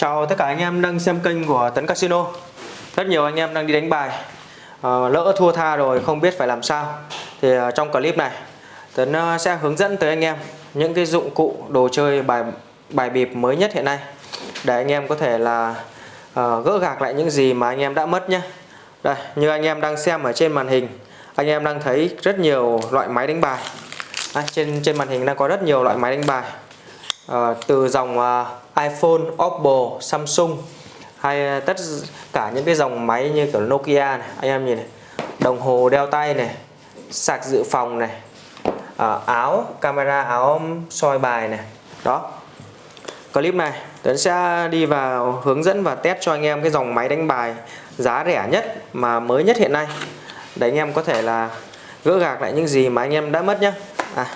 Chào tất cả anh em đang xem kênh của Tấn Casino. Rất nhiều anh em đang đi đánh bài. Ờ, lỡ thua tha rồi không biết phải làm sao. Thì ờ, trong clip này Tấn ờ, sẽ hướng dẫn tới anh em Những cái dụng cụ đồ chơi bài bài bịp mới nhất hiện nay. Để anh em có thể là gỡ gạc lại những gì mà anh em đã mất nhé. Đây như anh em đang xem ở trên màn hình Anh em đang thấy rất nhiều loại máy đánh bài. À, trên trên màn hình đang có rất nhiều loại máy đánh bài. À, từ dòng iPhone, Oppo, Samsung hay ờ, tất cả những cái dòng máy như kiểu Nokia này anh em nhìn này đồng hồ đeo tay này sạc dự phòng này à, áo camera áo soi bài này đó. Clip này Tuấn sẽ đi vào hướng dẫn và test cho anh em cái dòng máy đánh bài giá rẻ nhất mà mới nhất hiện nay để anh em có thể là gỡ gạc lại những gì mà anh em đã mất nhé à,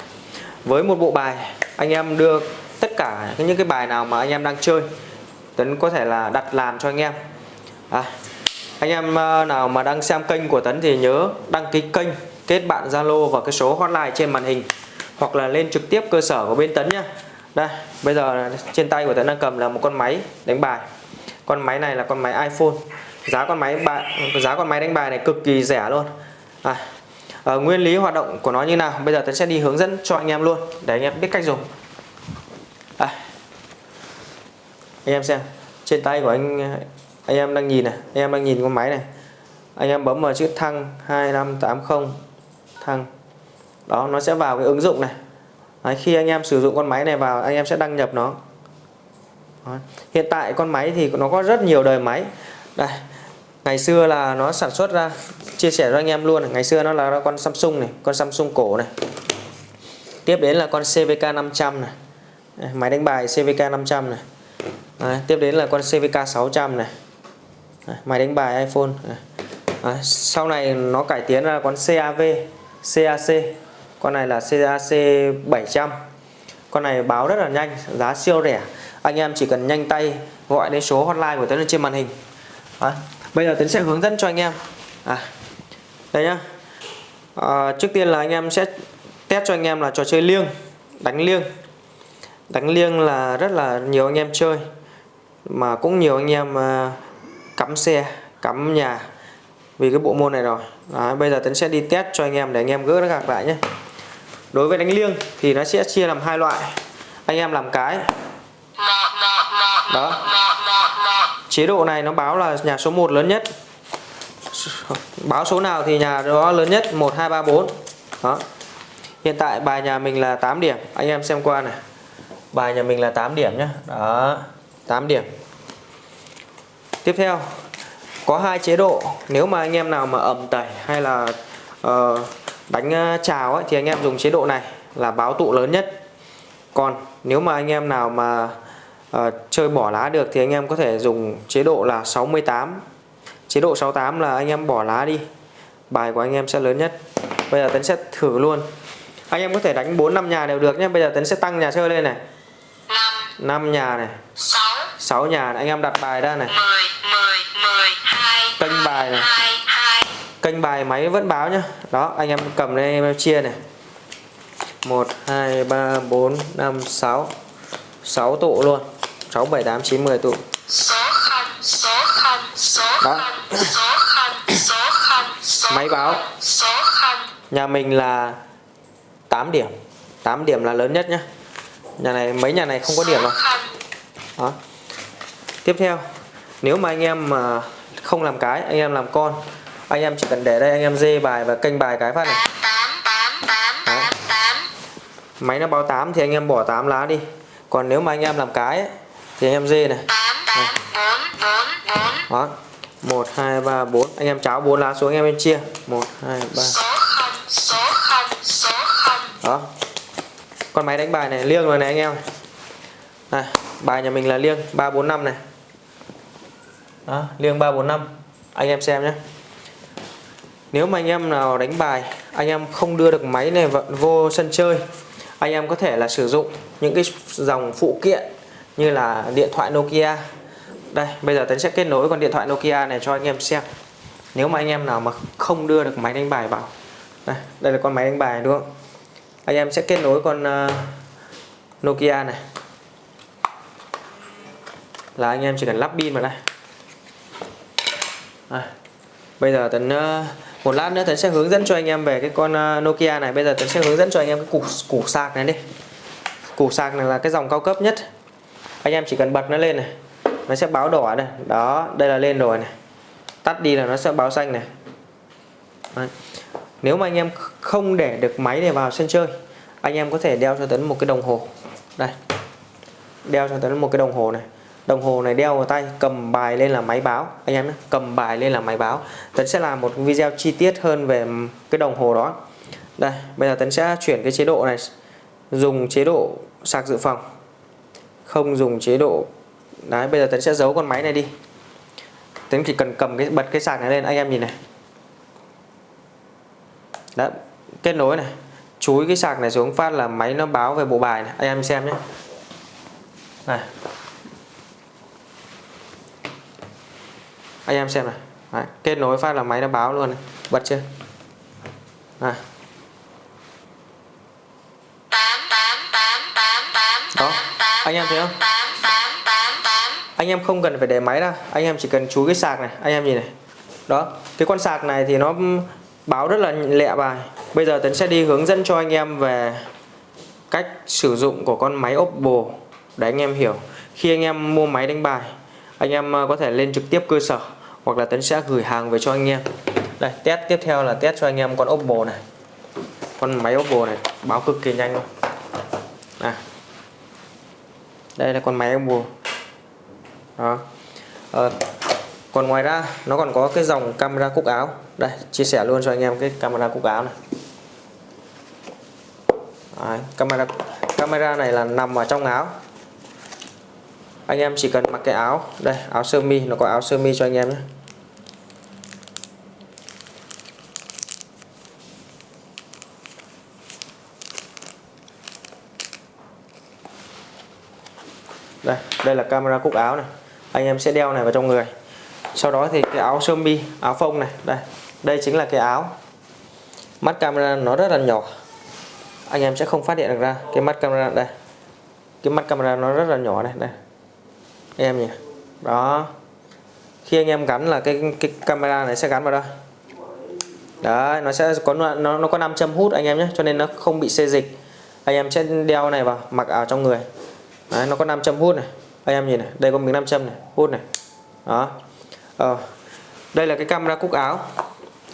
với một bộ bài anh em đưa tất cả những cái bài nào mà anh em đang chơi Tấn có thể là đặt làm cho anh em. À, anh em ờ, nào mà đang xem kênh của Tấn thì nhớ đăng ký kênh kết bạn Zalo và cái số hotline trên màn hình hoặc là lên trực tiếp cơ sở của bên Tấn nhé đây bây giờ trên tay của Tấn đang cầm là một con máy đánh bài. Con máy này là con máy iPhone. Giá con máy bài giá con máy đánh bài này cực kỳ rẻ luôn. À, à, nguyên lý hoạt động của nó như nào? Bây giờ Tấn sẽ đi hướng dẫn cho anh em luôn để anh em biết cách dùng à, anh em xem trên tay của anh anh em đang nhìn này anh em đang nhìn con máy này. Anh em bấm vào chữ thăng 2580 thăng. Đó nó sẽ vào cái ứng dụng này. Đấy, khi anh em sử dụng con máy này vào anh em sẽ đăng nhập nó. Đấy. hiện tại con máy thì nó có rất nhiều đời máy. Đây ngày xưa là nó sản xuất ra chia sẻ cho anh em luôn ngày xưa nó là con Samsung này con Samsung cổ này. Tiếp đến là con CVK 500 này. Máy đánh bài CVK 500 này. Đấy, tiếp đến là con CVK 600 này. Đấy, máy đánh bài iPhone. Đấy, sau này nó cải tiến ra con CAV CAC con này là CAC 700 con này báo rất là nhanh giá siêu rẻ. Anh em chỉ cần nhanh tay gọi đến số hotline của Tuấn lên trên màn hình. Đấy. bây giờ Tuấn sẽ hướng dẫn cho anh em. À, đây nhá. À, trước tiên là anh em sẽ test cho anh em là trò chơi liêng đánh liêng. Đánh liêng là rất là nhiều anh em chơi mà cũng nhiều anh em à, cắm xe cắm nhà vì cái bộ môn này rồi. Đấy, bây giờ Tấn sẽ đi test cho anh em để anh em gỡ nó gạc lại nhé. Đối với đánh liêng thì nó sẽ chia làm hai loại. Anh em làm cái. Đó. Chế độ này nó báo là nhà số 1 lớn nhất. Báo số nào thì nhà đó lớn nhất 1 2 3 4 đó. Hiện tại bài nhà mình là 8 điểm. Anh em xem qua này. Bài nhà mình là 8 điểm nhé đó. 8 điểm. Tiếp theo có hai chế độ. Nếu mà anh em nào mà ẩm tẩy hay là uh, đánh chào ấy, thì anh em dùng chế độ này là báo tụ lớn nhất. Còn nếu mà anh em nào mà uh, chơi bỏ lá được thì anh em có thể dùng chế độ là 68 chế độ 68 là anh em bỏ lá đi. Bài của anh em sẽ lớn nhất. Bây giờ Tấn sẽ thử luôn. Anh em có thể đánh 4 năm nhà đều được nhé. Bây giờ Tấn sẽ tăng nhà chơi lên này. 5 nhà này. 6 6 nhà này. anh em đặt bài ra này. 10 10 12 kênh bài này. 2, kênh bài máy vẫn báo nhá. Đó anh em cầm lên em chia này. 1 2 3 4 5 6 6 tụ luôn. 6 7 8 9 10 tụ. Số 0 số 0 số 0 số 0 số 0 số máy báo. số 0 nhà mình là 8 điểm. 8 điểm là lớn nhất nhá. Nhà này mấy nhà này không có điểm đâu. Đó tiếp theo nếu mà anh em mà không làm cái anh em làm con anh em chỉ cần để đây anh em dê bài và kênh bài cái phát này. Đấy. máy nó báo 8 thì anh em bỏ 8 lá đi. Còn nếu mà anh em làm cái ấy, thì anh em dê này, này. đó. 1 2 3 4 anh em cháo 4 lá xuống anh em em chia. 1 2 3 đó. Con máy đánh bài này liêng rồi này anh em. Này bài nhà mình là liêng 345 này đó, liêng 345 anh em xem nhé. Nếu mà anh em nào đánh bài anh em không đưa được máy này vô sân chơi anh em có thể là sử dụng những cái dòng phụ kiện như là điện thoại Nokia. Đây bây giờ Tấn sẽ kết nối con điện thoại Nokia này cho anh em xem. Nếu mà anh em nào mà không đưa được máy đánh bài vào. Đây, đây là con máy đánh bài đúng không? Anh em sẽ kết nối con uh, Nokia này. Là anh em chỉ cần lắp pin vào đây à, bây giờ tấn uh, một lát nữa tấn sẽ hướng dẫn cho anh em về cái con uh, Nokia này. Bây giờ tấn sẽ hướng dẫn cho anh em cái củ củ sạc này đi. Củ sạc này là cái dòng cao cấp nhất. Anh em chỉ cần bật nó lên này nó sẽ báo đỏ này. Đó đây là lên rồi này. Tắt đi là nó sẽ báo xanh này. Đấy. nếu mà anh em không để được máy này vào sân chơi anh em có thể đeo cho tấn một cái đồng hồ. Đây. Đeo cho tấn một cái đồng hồ này đồng hồ này đeo vào tay, cầm bài lên là máy báo. Anh em nhé, cầm bài lên là máy báo. Tấn sẽ làm một video chi tiết hơn về cái đồng hồ đó. Đây, bây giờ tấn sẽ chuyển cái chế độ này, dùng chế độ sạc dự phòng. Không dùng chế độ, đấy, bây giờ tấn sẽ giấu con máy này đi. Tấn chỉ cần cầm cái, bật cái sạc này lên, anh em nhìn này. Đấy, kết nối này, chúi cái sạc này xuống phát là máy nó báo về bộ bài này. Anh em xem nhé. Này. Anh em xem này Đấy, kết nối phát là máy nó báo luôn này. bật chưa? À đó anh em thấy không? Anh em không cần phải để máy ra anh em chỉ cần chú cái sạc này. Anh em nhìn này. Đó cái con sạc này thì nó báo rất là lẹ bài. Bây giờ Tấn sẽ đi hướng dẫn cho anh em về cách sử dụng của con máy Oppo. Để anh em hiểu. Khi anh em mua máy đánh bài anh em ờ, có thể lên trực tiếp cơ sở hoặc là Tấn sẽ gửi hàng về cho anh em. Đây test tiếp theo là test cho anh em con Oppo này. Con máy Oppo này báo cực kỳ nhanh. Luôn à. đây là con máy Oppo. Đó. À, còn ngoài ra nó còn có cái dòng camera cúc áo. Đây chia sẻ luôn cho anh em cái camera cúc áo này. Đấy, camera camera này là nằm ở trong áo anh em chỉ cần mặc cái áo. Đây, áo sơ mi. Nó có áo sơ mi cho anh em nhé. Đây đây là camera cúc áo này. Anh em sẽ đeo này vào trong người. Sau đó thì cái áo sơ mi, áo phông này. Đây đây chính là cái áo. Mắt camera nó rất là nhỏ. Anh em sẽ không phát hiện được ra cái mắt camera. Đây, cái mắt camera nó rất là nhỏ này. Đây em nhỉ? Đó. Khi anh em gắn là cái cái camera này sẽ gắn vào đây. Đấy nó sẽ có nó nó có 5 châm hút anh em nhé cho nên nó không bị xê dịch. Anh em sẽ đeo này vào mặc ở trong người. Đấy, nó có 5 châm hút này. Anh em nhìn này đây có miếng 5 châm này hút này. Đó. Ờ. đây là cái camera cúc áo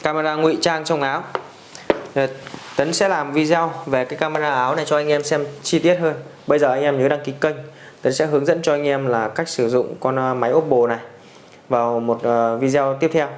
camera ngụy trang trong áo. Ờ, Tấn sẽ làm video về cái camera áo này cho anh em xem chi tiết hơn. Bây giờ anh em nhớ đăng ký kênh. Tấn sẽ hướng dẫn cho anh em là cách sử dụng con à, máy Oppo này vào một à, video tiếp theo.